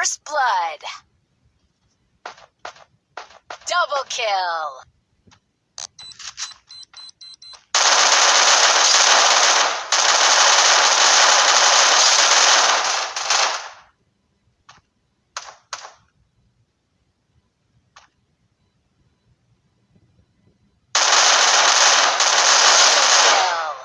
First blood. Double kill. Kill.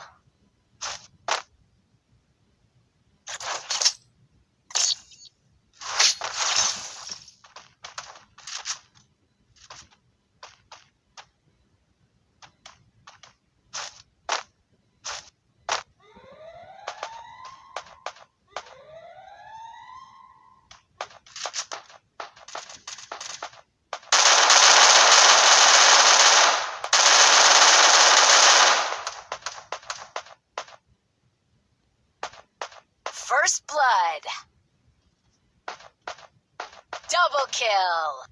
First blood. Double kill.